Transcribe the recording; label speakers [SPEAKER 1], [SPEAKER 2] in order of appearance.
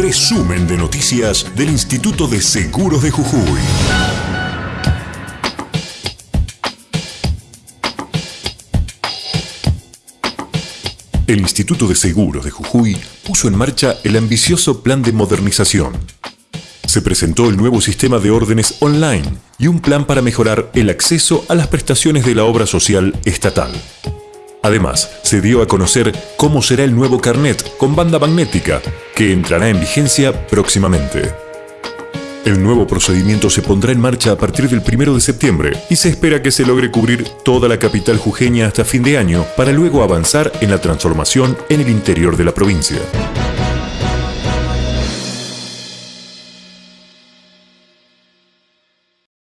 [SPEAKER 1] Resumen de noticias del Instituto de Seguros de Jujuy. El Instituto de Seguros de Jujuy puso en marcha el ambicioso plan de modernización. Se presentó el nuevo sistema de órdenes online y un plan para mejorar el acceso a las prestaciones de la obra social estatal. Además, se dio a conocer cómo será el nuevo carnet con banda magnética, que entrará en vigencia próximamente. El nuevo procedimiento se pondrá en marcha a partir del 1 de septiembre y se espera que se logre cubrir toda la capital jujeña hasta fin de año para luego avanzar en la transformación en el interior de la provincia.